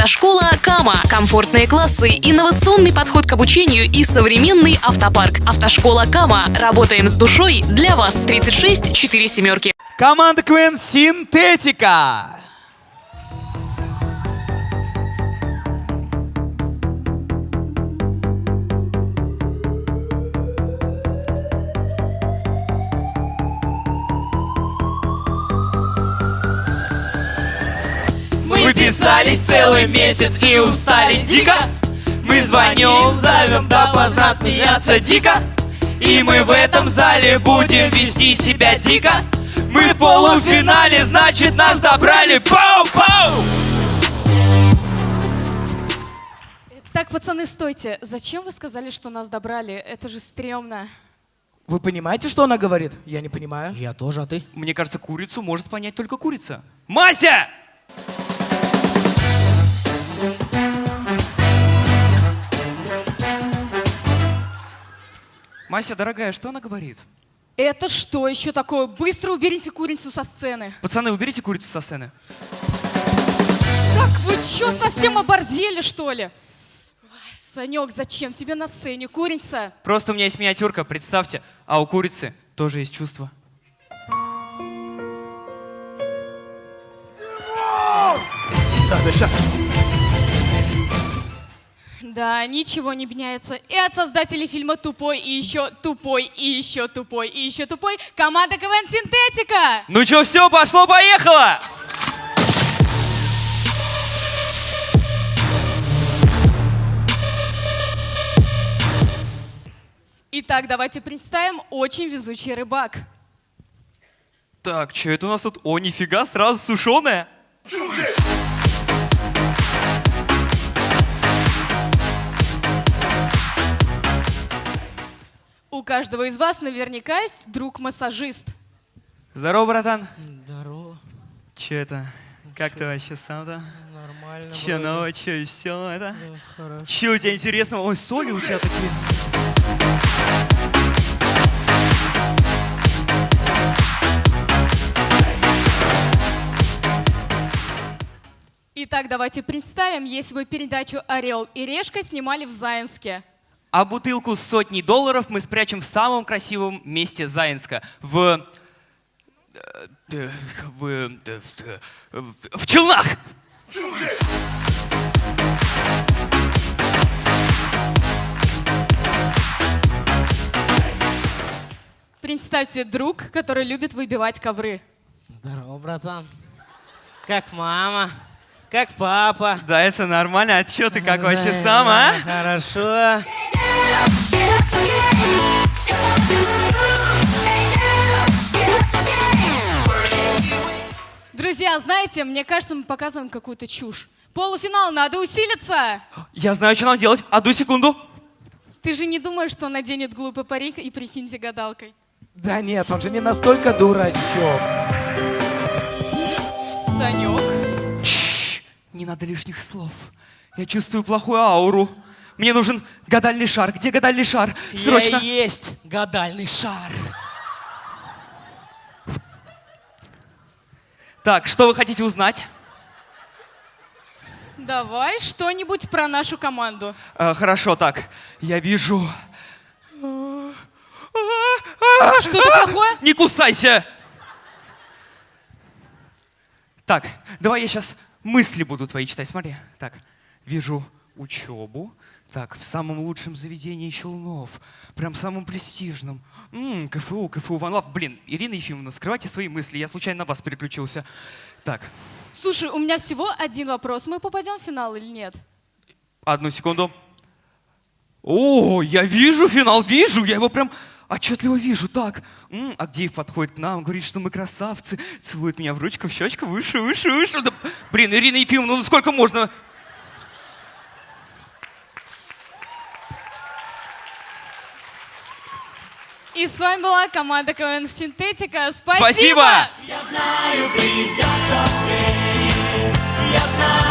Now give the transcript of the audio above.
Автошкола Кама. Комфортные классы, инновационный подход к обучению и современный автопарк. Автошкола Кама. Работаем с душой для вас. 36 4 семерки. Команда КВН Синтетика. Писались целый месяц и устали дико Мы звоним, зовем допоздна смеяться дико И мы в этом зале будем вести себя дико Мы в полуфинале, значит нас добрали Пау-пау! Так, пацаны, стойте. Зачем вы сказали, что нас добрали? Это же стрёмно. Вы понимаете, что она говорит? Я не понимаю. Я тоже, а ты? Мне кажется, курицу может понять только курица Мася! Мася, дорогая, что она говорит? Это что еще такое? Быстро уберите курицу со сцены. Пацаны, уберите курицу со сцены. Так вы что, совсем оборзели, что ли? Ой, Санек, зачем тебе на сцене курица? Просто у меня есть миниатюрка, представьте, а у курицы тоже есть чувства. Да, ничего не меняется. И от создателей фильма «Тупой» и еще «Тупой» и еще «Тупой» и еще «Тупой» команда КВН «Синтетика». Ну чё, все, пошло-поехало! Итак, давайте представим «Очень везучий рыбак». Так, что это у нас тут? О, нифига, сразу сушеная. У каждого из вас наверняка есть друг-массажист. Здорово, братан. Здорово, Че это? Как ты вообще сам-то? нормально. Че новое, че веселое, это? Хорошо. Че у тебя интересного? Ой, соли у тебя такие. Итак, давайте представим, если бы передачу «Орел и решка» снимали в Заинске. А бутылку с сотней долларов мы спрячем в самом красивом месте Заинска. В... э, В... В, в Челнах! Представьте друг, который любит выбивать ковры. Здорово, братан. Как мама? Как папа? Да, это нормально. А чё ты как вообще сам, а? Хорошо. Друзья, знаете, мне кажется, мы показываем какую-то чушь. Полуфинал, надо усилиться! Я знаю, что нам делать. Одну секунду. Ты же не думаешь, что он наденет глупый парик и прикиньте гадалкой? Да нет, он же не настолько дурачок. Санек. Чш, не надо лишних слов. Я чувствую плохую ауру. Мне нужен гадальный шар. Где гадальный шар? Срочно. Я есть гадальный шар. Так, что вы хотите узнать? Давай что-нибудь про нашу команду. Э, хорошо, так. Я вижу... Что-то плохое? Не кусайся! Так, давай я сейчас мысли буду твои читать. Смотри. Так, вижу учебу. Так, в самом лучшем заведении Челнов. Прям самом престижном. М, КФУ, КФУ, Ван Лав. Блин, Ирина Ефимовна, скрывайте свои мысли. Я случайно на вас переключился. Так, Слушай, у меня всего один вопрос. Мы попадем в финал или нет? одну секунду. О, я вижу финал, вижу. Я его прям отчетливо вижу. Так, м, Агдеев подходит к нам, говорит, что мы красавцы. Целует меня в ручку, в щечку, выше, выше, выше. Да, блин, Ирина Ефимовна, ну сколько можно? И с вами была команда КВН «Синтетика». Спасибо! Спасибо! Я знаю, придет тот день, я знаю,